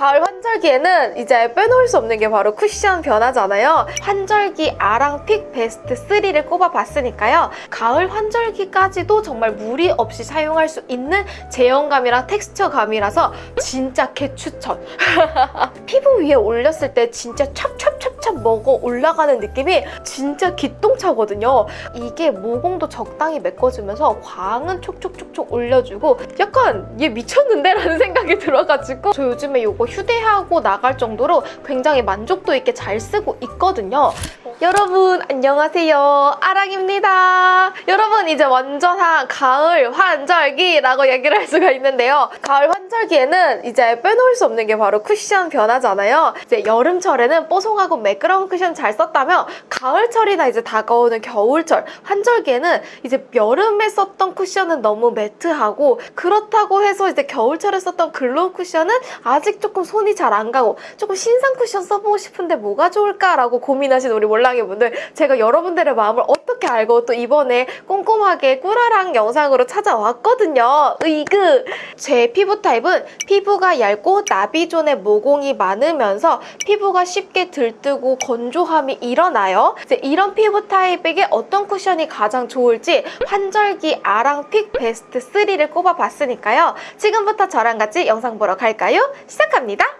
가을 환절기에는 이제 빼놓을 수 없는 게 바로 쿠션 변화잖아요. 환절기 아랑 픽 베스트 3를 꼽아봤으니까요. 가을 환절기까지도 정말 무리 없이 사용할 수 있는 제형감이랑 텍스처감이라서 진짜 개추천. 피부 위에 올렸을 때 진짜 찹찹찹찹 먹어 올라가는 느낌이 진짜 기똥차거든요. 이게 모공도 적당히 메꿔주면서 광은 촉촉촉촉 올려주고 약간 얘 미쳤는데? 라는 생각이 들어가지고 저 요즘에 이거 휴대하고 나갈 정도로 굉장히 만족도 있게 잘 쓰고 있거든요. 여러분 안녕하세요. 아랑입니다. 여러분 이제 완전한 가을 환절기라고 얘기를 할 수가 있는데요. 가을 환절기에는 이제 빼놓을 수 없는 게 바로 쿠션 변화잖아요. 이제 여름철에는 뽀송하고 매끄러운 쿠션 잘 썼다면 가을철이나 이제 다가오는 겨울철 환절기에는 이제 여름에 썼던 쿠션은 너무 매트하고 그렇다고 해서 이제 겨울철에 썼던 glow 쿠션은 아직 조금 손이 잘 안 가고 조금 신상 쿠션 써보고 싶은데 뭐가 좋을까라고 고민하신 우리 몰랑이 분들 제가 여러분들의 마음을 어떻게 알고 또 이번에 꼼꼼하게 꾸라랑 영상으로 찾아왔거든요. 으이그! 제 피부 타입은 피부가 얇고 나비존의 모공이 많으면서 피부가 쉽게 들뜨고 건조함이 일어나요. 이제 이런 피부 타입에게 어떤 쿠션이 가장 좋을지 환절기 아랑 pick 베스트 3를 꼽아봤으니까요. 지금부터 저랑 같이 영상 보러 갈까요? 시작합니다.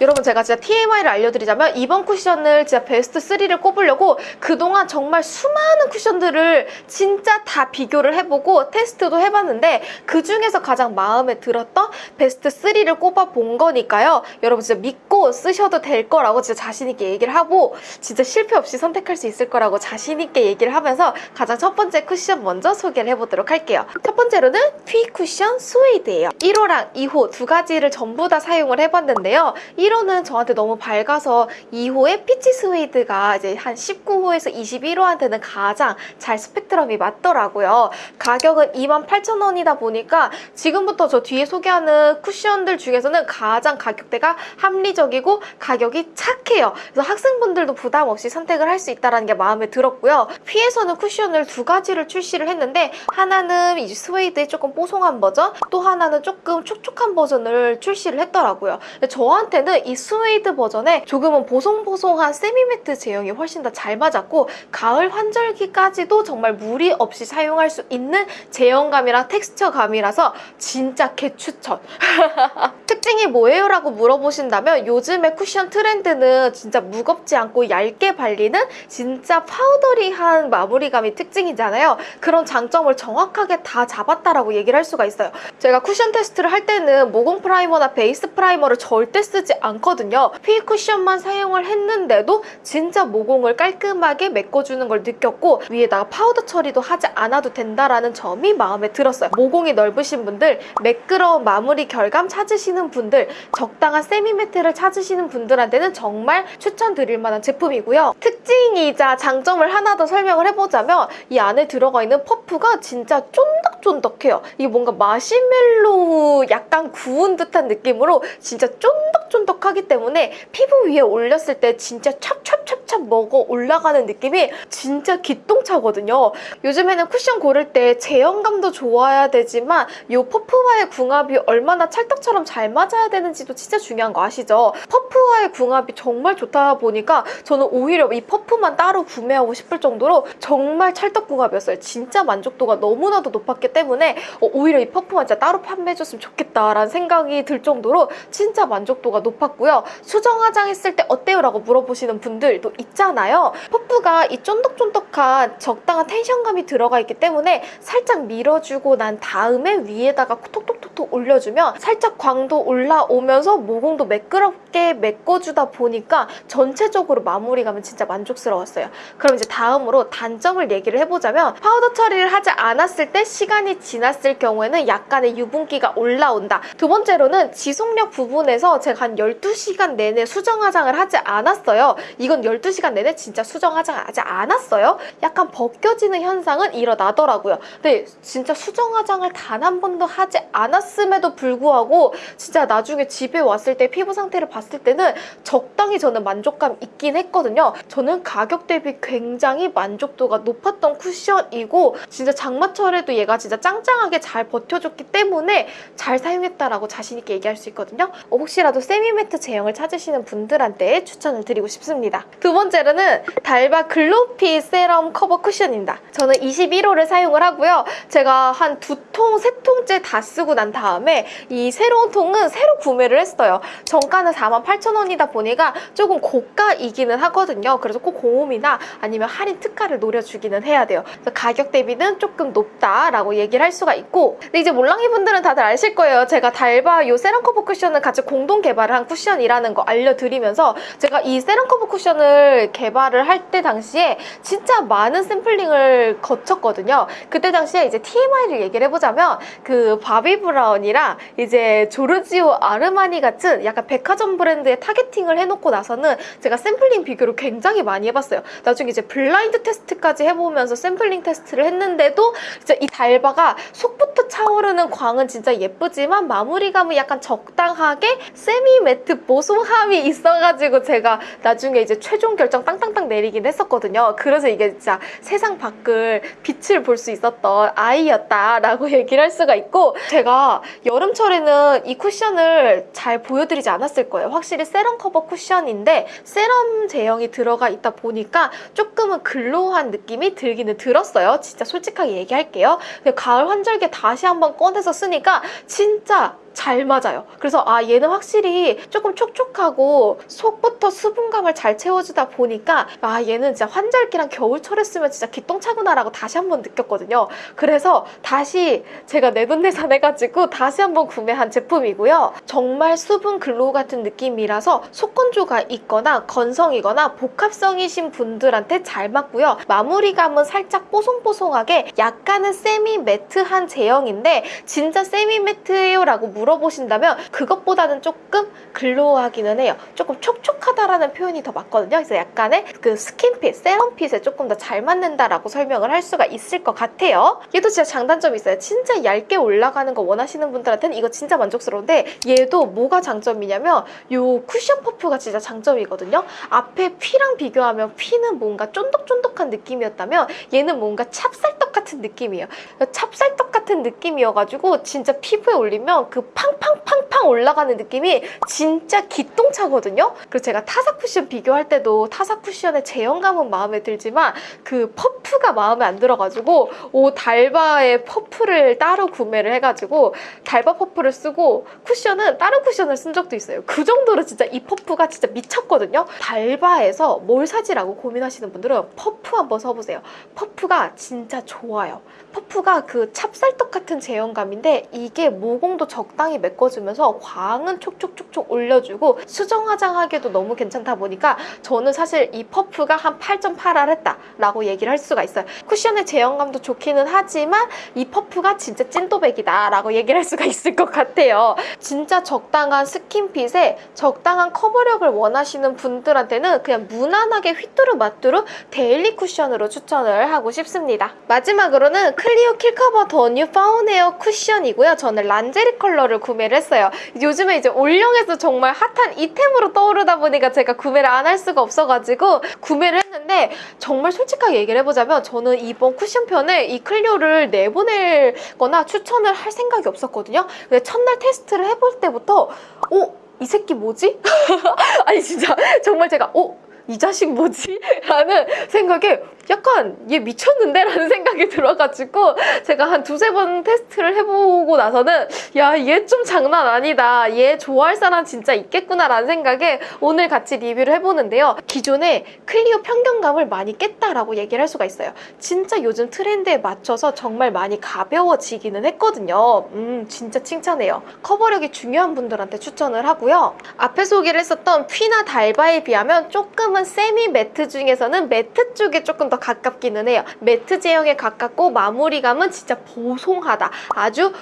여러분 제가 진짜 TMI를 알려드리자면 이번 쿠션을 진짜 베스트 3를 꼽으려고 그동안 정말 수많은 쿠션들을 진짜 다 비교를 해보고 테스트도 해봤는데 그중에서 가장 마음에 들었던 베스트 3를 꼽아본 거니까요. 여러분 진짜 믿고 쓰셔도 될 거라고 진짜 자신있게 얘기를 하고 진짜 실패 없이 선택할 수 있을 거라고 자신있게 얘기를 하면서 가장 첫 번째 쿠션 먼저 소개를 해보도록 할게요. 첫 번째로는 퓌 쿠션 스웨이드예요. 1호랑 2호 두 가지를 전부 다 사용을 해봤는데요. 1 호는 저한테 너무 밝아서 2호의 peach 스웨이드가 이제 한 19호에서 21호한테는 가장 잘 스펙트럼이 맞더라고요. 가격은 28,000원이다 보니까 지금부터 저 뒤에 소개하는 쿠션들 중에서는 가장 가격대가 합리적이고 가격이 착해요. 그래서 학생분들도 부담 없이 선택을 할 수 있다는 게 마음에 들었고요. 퓌에서는 쿠션을 두 가지를 출시를 했는데 하나는 이제 스웨이드의 조금 뽀송한 버전 또 하나는 조금 촉촉한 버전을 출시를 했더라고요. 저한테는 이 스웨이드 버전에 조금은 보송보송한 semi-matte 제형이 훨씬 더 잘 맞았고 가을 환절기까지도 정말 무리 없이 사용할 수 있는 제형감이랑 텍스처감이라서 진짜 개추천! 특징이 뭐예요? 라고 물어보신다면 요즘의 쿠션 트렌드는 진짜 무겁지 않고 얇게 발리는 진짜 powdery한 마무리감이 특징이잖아요. 그런 장점을 정확하게 다 잡았다라고 얘기를 할 수가 있어요. 제가 쿠션 테스트를 할 때는 모공 primer나 베이스 primer를 절대 쓰지 않거든요. 휘 쿠션만 사용을 했는데도 진짜 모공을 깔끔하게 메꿔주는 걸 느꼈고 위에다가 파우더 처리도 하지 않아도 된다라는 점이 마음에 들었어요. 모공이 넓으신 분들, 매끄러운 마무리 결감 찾으시는 분들, 적당한 semi matte를 찾으시는 분들한테는 정말 추천드릴 만한 제품이고요. 특징이자 장점을 하나 더 설명을 해보자면 이 안에 들어가 있는 퍼프가 진짜 쫀득쫀득해요. 이게 뭔가 마시멜로우 약간 구운 듯한 느낌으로 진짜 쫀득 쫀득하기 때문에 피부 위에 올렸을 때 진짜 찹찹찹찹 먹어 올라가는 느낌이 진짜 기똥차거든요. 요즘에는 쿠션 고를 때 제형감도 좋아야 되지만 이 퍼프와의 궁합이 얼마나 찰떡처럼 잘 맞아야 되는지도 진짜 중요한 거 아시죠? 퍼프와의 궁합이 정말 좋다 보니까 저는 오히려 이 퍼프만 따로 구매하고 싶을 정도로 정말 찰떡 궁합이었어요. 진짜 만족도가 너무나도 높았기 때문에 어, 오히려 이 퍼프만 진짜 따로 판매해줬으면 좋겠다라는 생각이 들 정도로 진짜 만족도가 높았고요. 수정 화장했을 때 어때요? 라고 물어보시는 분들도 있잖아요. 퍼프가 이 쫀득쫀득한 적당한 텐션감이 들어가 있기 때문에 살짝 밀어주고 난 다음에 위에다가 톡톡톡톡 올려주면 살짝 광도 올라오면서 모공도 매끄럽게 메꿔주다 보니까 전체적으로 마무리감은 진짜 만족스러웠어요. 그럼 이제 다음으로 단점을 얘기를 해보자면 파우더 처리를 하지 않았을 때 시간이 지났을 경우에는 약간의 유분기가 올라온다. 두 번째로는 지속력 부분에서 제가 한 12시간 내내 수정 화장을 하지 않았어요. 이건 12시간 내내 진짜 수정 화장을 하지 않았어요. 약간 벗겨지는 현상은 일어나더라고요. 근데 진짜 수정 화장을 단 한 번도 하지 않았음에도 불구하고 진짜 나중에 집에 왔을 때 피부 상태를 봤을 때는 적당히 저는 만족감 있긴 했거든요. 저는 가격 대비 굉장히 만족도가 높았던 쿠션이고 진짜 장마철에도 얘가 진짜 짱짱하게 잘 버텨줬기 때문에 잘 사용했다라고 자신 있게 얘기할 수 있거든요. 어, 혹시라도 세미매트 제형을 찾으시는 분들한테 추천을 드리고 싶습니다. 두 번째로는 달바 글로피 세럼 커버 쿠션입니다. 저는 21호를 사용을 하고요. 제가 한 두 통, 세 통째 다 쓰고 난 다음에 이 새로운 통은 새로 구매를 했어요. 정가는 48,000원이다 보니까 조금 고가이기는 하거든요. 그래서 꼭 공홈이나 아니면 할인 특가를 노려주기는 해야 돼요. 가격 대비는 조금 높다라고 얘기를 할 수가 있고 근데 이제 몰랑이 분들은 다들 아실 거예요. 제가 달바 요 세럼 커버 쿠션을 같이 공동 개발을 한 쿠션이라는 거 알려드리면서 제가 이 세럼 커버 쿠션을 개발을 할 때 당시에 진짜 많은 샘플링을 거쳤거든요. 그때 당시에 이제 TMI를 얘기를 해보자면 그 바비 브라운이랑 이제 조르지오 아르마니 같은 약간 백화점 브랜드에 targeting을 해놓고 나서는 제가 샘플링 비교를 굉장히 많이 해봤어요. 나중에 이제 블라인드 테스트까지 해보면서 샘플링 테스트를 했는데도 진짜 이 달바가 속부터 차오르는 광은 진짜 예쁘지만 마무리감은 약간 적당하게 semi matte 보송함이 있어가지고 제가 나중에 이제 최종 결정 땅땅땅 내리긴 했었거든요. 그래서 이게 진짜 세상 밖을 빛을 볼 수 있었던 아이였다라고 얘기를 할 수가 있고 제가 여름철에는 이 쿠션을 잘 보여드리지 않았을 거예요. 확실히 세럼 커버 쿠션인데 세럼 제형이 들어가 있다 보니까 조금은 글로우한 느낌이 들기는 들었어요. 진짜 솔직하게 얘기할게요. 가을 환절기에 다시 한번 꺼내서 쓰니까 진짜 잘 맞아요. 그래서 아 얘는 확실히 조금 촉촉하고 속부터 수분감을 잘 채워주다 보니까 아 얘는 진짜 환절기랑 겨울철에 쓰면 진짜 기똥차구나 라고 다시 한번 느꼈거든요. 그래서 다시 제가 내돈내산 해가지고 다시 한번 구매한 제품이고요. 정말 수분 glow 같은 느낌이라서 속건조가 있거나 건성이거나 복합성이신 분들한테 잘 맞고요. 마무리감은 살짝 뽀송뽀송하게 약간은 semi matte한 제형인데 진짜 semi matte예요? 라고 물어보신다면 그것보다는 조금 glow하기는 해요. 조금 촉촉하다라는 표현이 더 맞거든요. 그래서 약간의 그 skin fit, serum fit에 조금 더 잘 맞는다라고 설명을 할 수가 있을 것 같아요. 얘도 진짜 장단점이 있어요. 진짜 얇게 올라가는 거 원하시는 분들한테는 이거 진짜 만족스러운데 얘도 뭐가 장점이냐면 요 쿠션 퍼프가 진짜 장점이거든요. 앞에 휘랑 비교하면 휘는 뭔가 쫀득쫀득한 느낌이었다면 얘는 뭔가 찹쌀떡 같은 느낌이에요. 찹쌀떡 같은 느낌이어가지고 진짜 피부에 올리면 그 팡팡팡팡 올라가는 느낌이 진짜 기똥차거든요. 그래서 제가 타사 쿠션 비교할 때도 타사 쿠션의 제형감은 마음에 들지만 그 퍼프가 마음에 안 들어가지고 오 달바의 퍼프를 따로 구매를 해가지고 달바 퍼프를 쓰고 쿠션은 다른 쿠션을 쓴 적도 있어요. 그 정도로 진짜 이 퍼프가 진짜 미쳤거든요. 달바에서 뭘 사지라고 고민하시는 분들은 퍼프 한번 써보세요. 퍼프가 진짜 좋아요. 퍼프가 그 찹쌀떡 같은 제형감인데 이게 모공도 적당히 메꿔주면서 광은 촉촉촉촉 올려주고 수정 화장하기도 너무 괜찮다 보니까 저는 사실 이 퍼프가 한 8, 8할 했다라고 얘기를 할 수가 있어요. 쿠션의 제형감도 좋기는 하지만 이 퍼프가 진짜 찐또백이다 라고 얘기를 할 수가 있을 것 같아요. 진짜 적당한 skin fit에 적당한 커버력을 원하시는 분들한테는 그냥 무난하게 휘뚜루 마뚜루 daily 쿠션으로 추천을 하고 싶습니다. 마지막으로는 클리오 킬커버 더 뉴 파운웨어 쿠션이고요. 저는 란제리 컬러를 구매를 했어요. 요즘에 이제 올영에서 정말 hot한 아이템으로 떠오르다 보니까 제가 구매를 안 할 수가 없어가지고 구매를 했는데 정말 솔직하게 얘기를 해보자면 저는 이번 쿠션편에 이 클리오를 내보낼 거나 추천을 할 생각이 없었거든요. 근데 첫날 테스트를 해볼 때부터 어? 이 새끼 뭐지? 아니 진짜 정말 제가 어? 이 자식 뭐지? 라는 생각에 약간 얘 미쳤는데? 라는 생각이 들어가지고 제가 한 두세 번 테스트를 해보고 나서는 야 얘 좀 장난 아니다. 얘 좋아할 사람 진짜 있겠구나 라는 생각에 오늘 같이 리뷰를 해보는데요. 기존에 클리오 편견감을 많이 깼다라고 얘기를 할 수가 있어요. 진짜 요즘 트렌드에 맞춰서 정말 많이 가벼워지기는 했거든요. 음 진짜 칭찬해요. 커버력이 중요한 분들한테 추천을 하고요. 앞에 소개를 했었던 퀴나 달바에 비하면 조금은 세미 매트 중에서는 매트 쪽에 조금 더 가깝기는 해요. 매트 제형에 가깝고 마무리감은 진짜 보송하다. 아주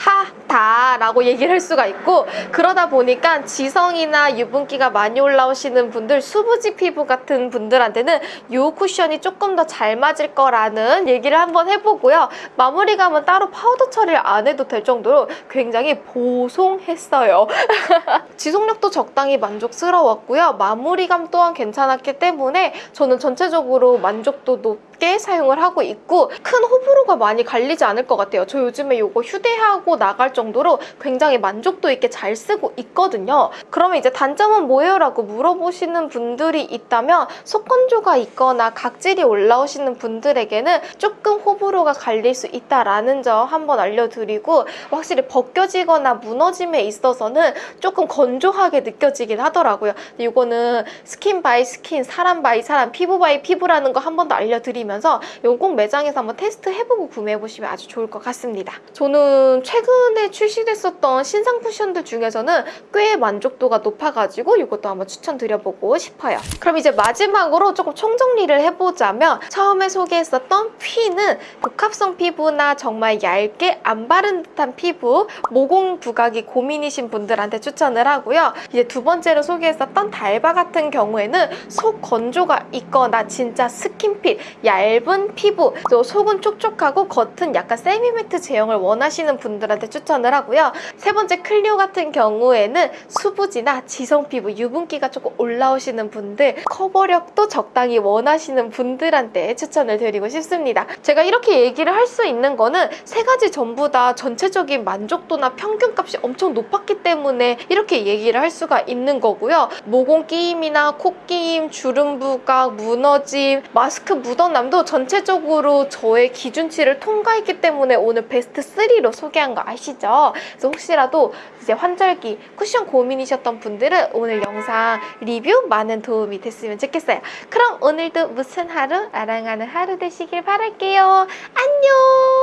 보송하다라고 얘기를 할 수가 있고 그러다 보니까 지성이나 유분기가 많이 올라오시는 분들 수부지 피부 같은 분들한테는 이 쿠션이 조금 더 잘 맞을 거라는 얘기를 한번 해보고요. 마무리감은 따로 파우더 처리를 안 해도 될 정도로 굉장히 보송했어요. 지속력도 적당히 만족스러웠고요. 마무리감 또한 괜찮았기 때문에 저는 전체적으로 만족도 높게 사용을 하고 있고 큰 호불호가 많이 갈리지 않을 것 같아요. 저 요즘에 이거 휴대하고 나갈 정도로 굉장히 만족도 있게 잘 쓰고 있거든요. 그러면 이제 단점은 뭐예요? 라고 물어보시는 분들이 있다면 속건조가 있거나 각질이 올라오시는 분들에게는 조금 호불호가 갈릴 수 있다라는 점 한번 알려드리고 확실히 벗겨지거나 무너짐에 있어서는 조금 건조하게 느껴지긴 하더라고요. 이거는 skin by skin, 사람 by 사람, 피부 by 피부라는 거 한 번 더 알려드리면서 이건 꼭 매장에서 한번 테스트 해보고 구매해보시면 아주 좋을 것 같습니다. 저는 최근에 출시됐었던 신상 쿠션들 중에서는 꽤 만족도가 높아가지고 이것도 한번 추천드려보고 싶어요. 그럼 이제 마지막으로 조금 총정리를 해보자면 처음에 소개했었던 휘는 복합성 피부나 정말 얇게 안 바른 듯한 피부, 모공 부각이 고민이신 분들한테 추천을 하고요. 이제 두 번째로 소개했었던 달바 같은 경우에는 속건조가 있거나 진짜 skin fit, 얇은 피부, 또 속은 촉촉하고 겉은 약간 세미매트 제형을 원하시는 분들한테 추천을 하고요. 세 번째 클리오 같은 경우에는 수부지나 지성 피부, 유분기가 조금 올라오시는 분들, 커버력도 적당히 원하시는 분들한테 추천을 드리고 싶습니다. 제가 이렇게 얘기를 할 수 있는 거는 세 가지 전부 다 전체적인 만족도나 평균값이 엄청 높았기 때문에 이렇게 얘기를 할 수가 있는 거고요. 모공 끼임이나 코 끼임, 주름 부각, 무너짐, 마스크 묻어남 도 전체적으로 저의 기준치를 통과했기 때문에 오늘 베스트 3로 소개한 거 아시죠? 그래서 혹시라도 이제 환절기 쿠션 고민이셨던 분들은 오늘 영상 리뷰 많은 도움이 됐으면 좋겠어요. 그럼 오늘도 무슨 하루? 아랑하는 하루 되시길 바랄게요. 안녕! 끝!